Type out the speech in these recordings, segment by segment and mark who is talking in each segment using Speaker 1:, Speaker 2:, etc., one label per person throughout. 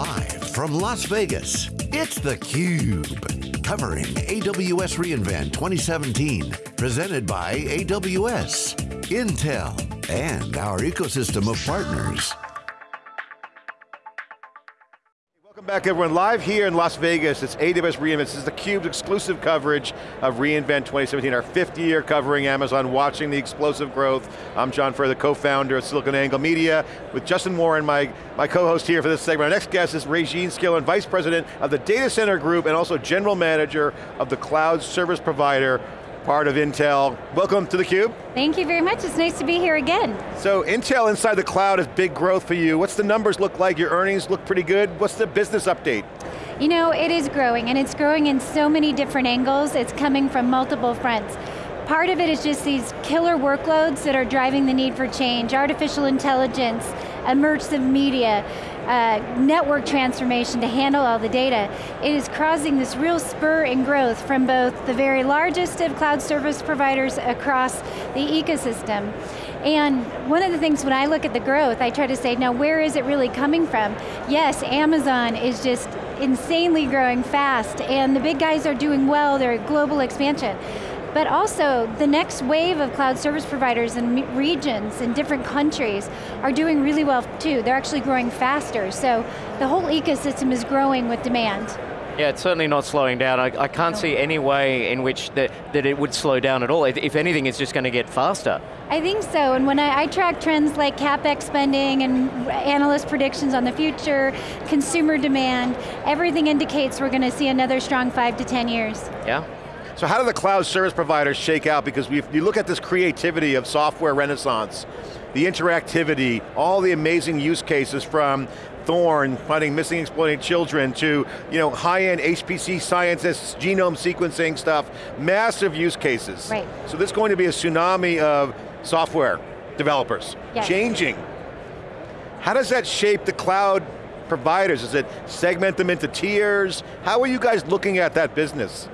Speaker 1: Live from Las Vegas, it's theCUBE. Covering AWS reInvent 2017. Presented by AWS, Intel, and our ecosystem of partners.
Speaker 2: Back everyone, live here in Las Vegas, it's AWS reInvent. This is theCUBE's exclusive coverage of reInvent 2017, our fifth year covering Amazon, watching the explosive growth. I'm John Furrier, the co-founder of SiliconANGLE Media, with Justin Warren, my, my co-host here for this segment. Our next guest is Raejeanne Skillern, Vice President of the Data Center Group and also General Manager of the Cloud Service Provider part of Intel. Welcome to theCUBE.
Speaker 3: Thank you very much, it's nice to be here again.
Speaker 2: So Intel inside the cloud is big growth for you. What's the numbers look like? Your earnings look pretty good. What's the business update?
Speaker 3: You know, it is growing, and it's growing in so many different angles. It's coming from multiple fronts. Part of it is just these killer workloads that are driving the need for change, artificial intelligence, immersive media, uh, network transformation to handle all the data, it is causing this real spur in growth from both the very largest of cloud service providers across the ecosystem. And one of the things when I look at the growth, I try to say, now where is it really coming from? Yes, Amazon is just insanely growing fast, and the big guys are doing well, their global expansion. But also, the next wave of cloud service providers in regions in different countries are doing really well too. They're actually growing faster. So the whole ecosystem is growing with demand.
Speaker 4: Yeah, it's certainly not slowing down. I, I can't no. see any way in which that, that it would slow down at all. If, if anything, it's just going to get faster.
Speaker 3: I think so, and when I, I, track trends like CapEx spending and analyst predictions on the future, consumer demand, everything indicates we're going to see another strong five to 10 years.
Speaker 4: Yeah,
Speaker 2: so how do the cloud service providers shake out? Because you look at this creativity of software renaissance, the interactivity, all the amazing use cases from Thorn, finding missing exploiting children, to you know, high-end HPC scientists, genome sequencing stuff, massive use cases.
Speaker 3: Right.
Speaker 2: So there's going to be a tsunami of software developers,
Speaker 3: yes.
Speaker 2: changing. How does that shape the cloud providers? Does it segment them into tiers? How are you guys looking at that business?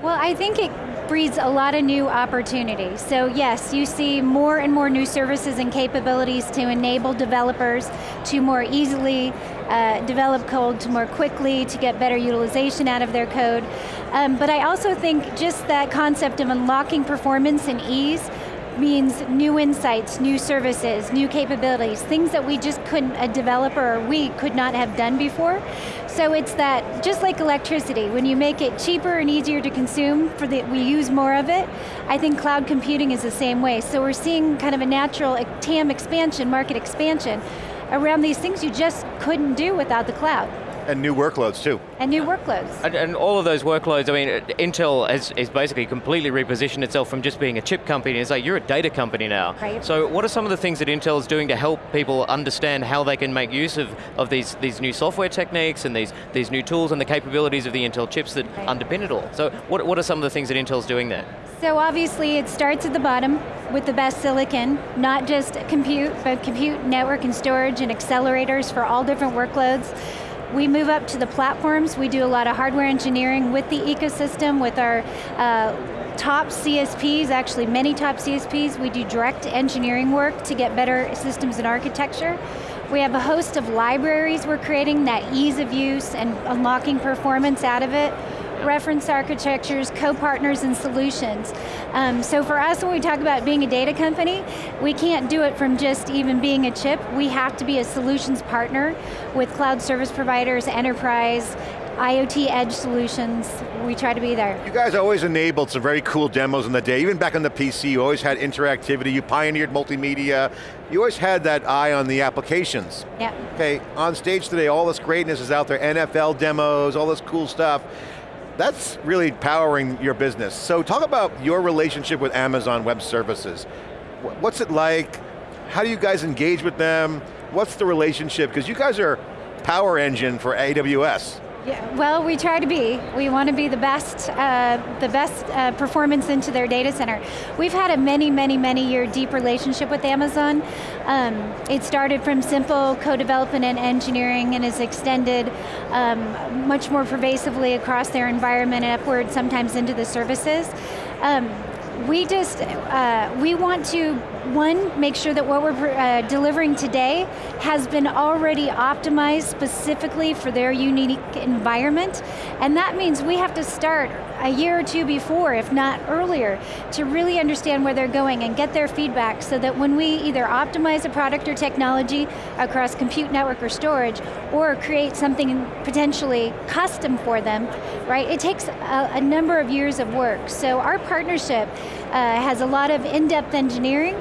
Speaker 3: Well, I think it breeds a lot of new opportunities. So yes, you see more and more new services and capabilities to enable developers to more easily uh, develop code, to more quickly, to get better utilization out of their code. Um, but I also think just that concept of unlocking performance and ease means new insights, new services, new capabilities, things that we just couldn't, a developer we could not have done before. So it's that, just like electricity, when you make it cheaper and easier to consume, for the, we use more of it, I think cloud computing is the same way. So we're seeing kind of a natural TAM expansion, market expansion, around these things you just couldn't do without the cloud.
Speaker 2: And new workloads too.
Speaker 3: And new workloads.
Speaker 4: And, and, all of those workloads, I mean, Intel has, has basically completely repositioned itself from just being a chip company, it's like you're a data company now.
Speaker 3: Right.
Speaker 4: So what are some of the things that Intel is doing to help people understand how they can make use of, of these, these new software techniques and these, these new tools and the capabilities of the Intel chips that right. underpin it all? So what, what are some of the things that Intel's doing there?
Speaker 3: So obviously it starts at the bottom with the best silicon, not just compute, but compute, network, and storage, and accelerators for all different workloads. We move up to the platforms. We do a lot of hardware engineering with the ecosystem, with our uh, top CSPs, actually many top CSPs. We do direct engineering work to get better systems and architecture. We have a host of libraries we're creating that ease of use and unlocking performance out of it reference architectures, co-partners and solutions. Um, so for us, when we talk about being a data company, we can't do it from just even being a chip. We have to be a solutions partner with cloud service providers, enterprise, IoT edge solutions, we try to be there.
Speaker 2: You guys always enabled some very cool demos in the day, even back on the PC, you always had interactivity, you pioneered multimedia, you always had that eye on the applications.
Speaker 3: Yeah.
Speaker 2: Okay, on stage today, all this greatness is out there, NFL demos, all this cool stuff that's really powering your business. So talk about your relationship with Amazon Web Services. What's it like? How do you guys engage with them? What's the relationship? Because you guys are power engine for AWS.
Speaker 3: Yeah, well, we try to be. We want to be the best, uh, the best uh, performance into their data center. We've had a many, many, many year deep relationship with Amazon. Um, it started from simple co-development and engineering and has extended um, much more pervasively across their environment and upward, sometimes into the services. Um, we just, uh, we want to one, make sure that what we're uh, delivering today has been already optimized specifically for their unique environment, and that means we have to start a year or two before, if not earlier, to really understand where they're going and get their feedback so that when we either optimize a product or technology across compute network or storage, or create something potentially custom for them, right, it takes a, a number of years of work. So our partnership uh, has a lot of in-depth engineering,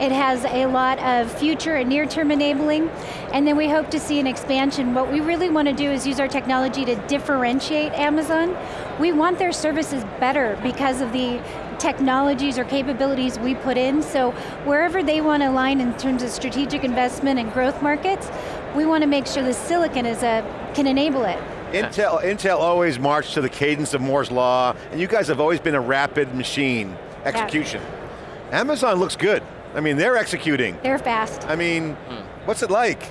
Speaker 3: it has a lot of future and near-term enabling, and then we hope to see an expansion. What we really want to do is use our technology to differentiate Amazon. We want their services better because of the technologies or capabilities we put in, so wherever they want to align in terms of strategic investment and growth markets, we want to make sure the silicon is a, can enable it.
Speaker 2: Intel, Intel always marched to the cadence of Moore's Law, and you guys have always been a rapid machine, execution. Yeah. Amazon looks good. I mean, they're executing.
Speaker 3: They're fast.
Speaker 2: I mean, hmm. what's it like?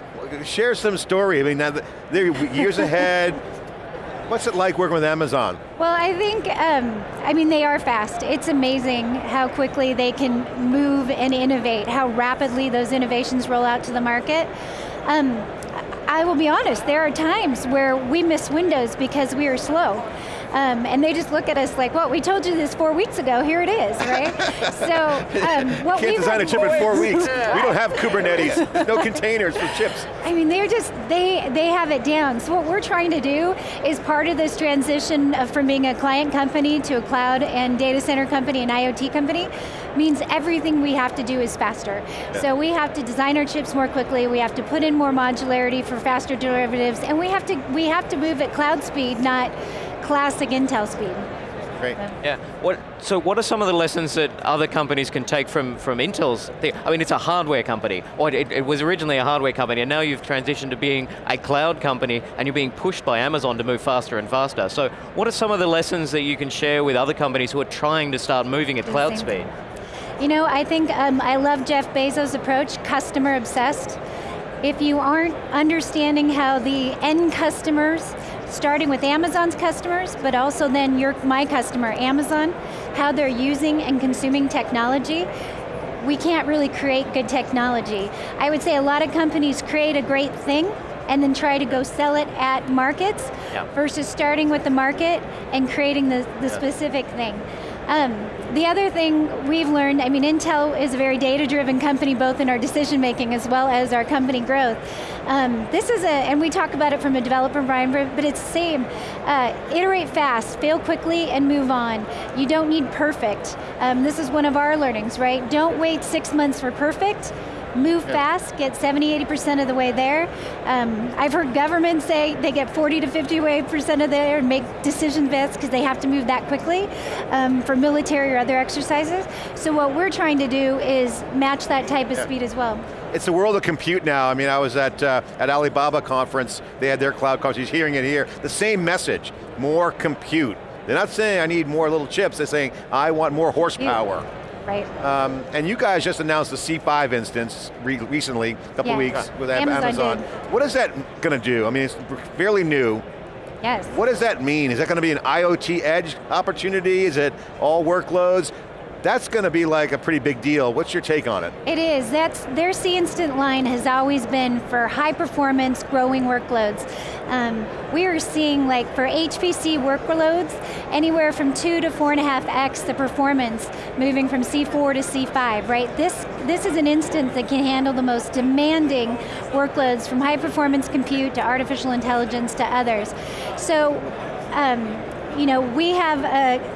Speaker 2: Share some story. I mean, now they're years ahead. What's it like working with Amazon?
Speaker 3: Well, I think, um, I mean, they are fast. It's amazing how quickly they can move and innovate, how rapidly those innovations roll out to the market. Um, I will be honest, there are times where we miss windows because we are slow. Um, and they just look at us like, well, we told you this four weeks ago, here it is, right? so um, what
Speaker 2: Can't design a chip in four weeks. we don't have Kubernetes, no containers for chips.
Speaker 3: I mean, they're just, they, they have it down. So what we're trying to do is part of this transition of, from being a client company to a cloud and data center company and IoT company, means everything we have to do is faster. Yeah. So we have to design our chips more quickly, we have to put in more modularity for faster derivatives, and we have to, we have to move at cloud speed, not classic Intel speed.
Speaker 2: Great.
Speaker 4: Yeah. What, so what are some of the lessons that other companies can take from, from Intel's thing? I mean, it's a hardware company, or it, it was originally a hardware company, and now you've transitioned to being a cloud company, and you're being pushed by Amazon to move faster and faster. So what are some of the lessons that you can share with other companies who are trying to start moving at cloud speed?
Speaker 3: You know, I think um, I love Jeff Bezos' approach, customer obsessed. If you aren't understanding how the end customers starting with Amazon's customers, but also then your, my customer, Amazon, how they're using and consuming technology, we can't really create good technology. I would say a lot of companies create a great thing and then try to go sell it at markets yeah. versus starting with the market and creating the, the yeah. specific thing. Um, the other thing we've learned, I mean Intel is a very data-driven company both in our decision making as well as our company growth. Um, this is a, and we talk about it from a developer environment, but it's the same. Uh, iterate fast, fail quickly, and move on. You don't need perfect. Um, this is one of our learnings, right? Don't wait six months for perfect, move fast, get 70, 80% of the way there. Um, I've heard governments say they get 40 to 50% of there and make decision fast because they have to move that quickly um, for military or other exercises. So what we're trying to do is match that type of yeah. speed as well.
Speaker 2: It's the world of compute now. I mean, I was at, uh, at Alibaba conference, they had their cloud conference, he's hearing it here. The same message, more compute. They're not saying I need more little chips, they're saying I want more horsepower.
Speaker 3: Right.
Speaker 2: Um, and you guys just announced the C5 instance re recently, a couple yeah. weeks with Amazon. Amazon. What is that going to do? I mean, it's fairly new.
Speaker 3: Yes.
Speaker 2: What does that mean? Is that going to be an IoT edge opportunity? Is it all workloads? That's going to be like a pretty big deal. What's your take on it?
Speaker 3: It is. That's Their C Instant line has always been for high performance, growing workloads. Um, we are seeing like for HPC workloads, anywhere from two to four and a half X the performance, moving from C4 to C5, right? This, this is an instance that can handle the most demanding workloads from high performance compute to artificial intelligence to others. So, um, you know, we have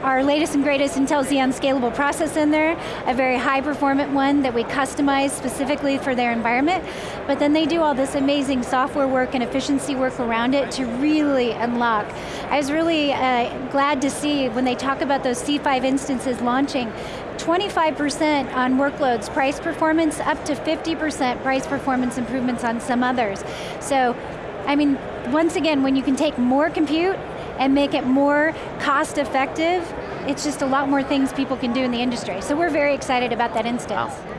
Speaker 3: our latest and greatest Intel Xeon scalable process in there, a very high performant one that we customize specifically for their environment, but then they do all this amazing software work and efficiency work around it to really unlock. I was really uh, glad to see when they talk about those C5 instances launching, 25% on workloads price performance, up to 50% price performance improvements on some others. So, I mean, once again, when you can take more compute and make it more cost effective, it's just a lot more things people can do in the industry. So we're very excited about that instance. Wow.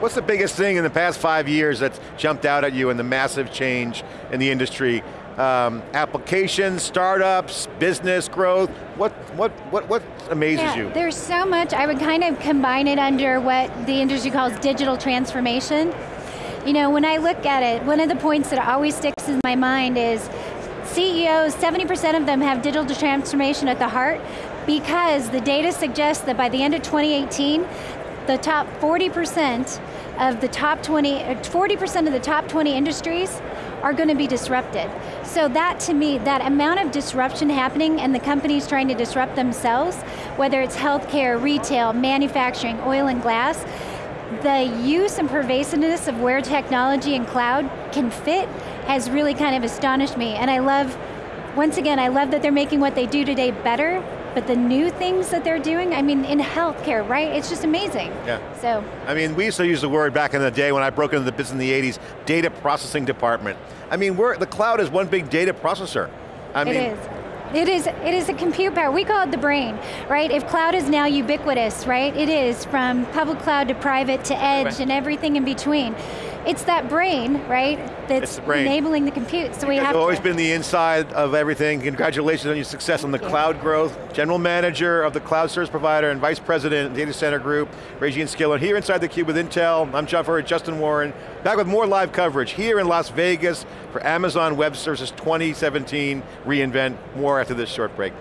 Speaker 2: What's the biggest thing in the past five years that's jumped out at you in the massive change in the industry um, applications, startups, business growth. What, what, what, what amazes
Speaker 3: yeah,
Speaker 2: you?
Speaker 3: There's so much, I would kind of combine it under what the industry calls digital transformation. You know, when I look at it, one of the points that always sticks in my mind is CEOs, 70% of them have digital transformation at the heart because the data suggests that by the end of 2018, the top 40% of the top 20, uh, 40% of the top 20 industries are going to be disrupted. So that to me, that amount of disruption happening and the companies trying to disrupt themselves, whether it's healthcare, retail, manufacturing, oil and glass, the use and pervasiveness of where technology and cloud can fit has really kind of astonished me. And I love, once again, I love that they're making what they do today better, but the new things that they're doing, I mean, in healthcare, right? It's just amazing.
Speaker 2: Yeah.
Speaker 3: So.
Speaker 2: I mean, we used to use the word back in the day when I broke into the business in the 80s, data processing department. I mean, we're, the cloud is one big data processor. I mean,
Speaker 3: it is. It is, it is a compute power, we call it the brain, right? If cloud is now ubiquitous, right? It is, from public cloud to private to edge
Speaker 2: right.
Speaker 3: and everything in between. It's that brain, right, that's
Speaker 2: the brain.
Speaker 3: enabling the compute, so we
Speaker 2: You've
Speaker 3: have
Speaker 2: always
Speaker 3: to.
Speaker 2: been the inside of everything. Congratulations on your success on the
Speaker 3: Thank you.
Speaker 2: cloud growth. General Manager of the Cloud Service Provider and Vice President, Data Center Group, Raejeanne Skillern. Here inside theCUBE with Intel, I'm John Furrier, Justin Warren. Back with more live coverage here in Las Vegas for Amazon Web Services 2017 reInvent. More after this short break.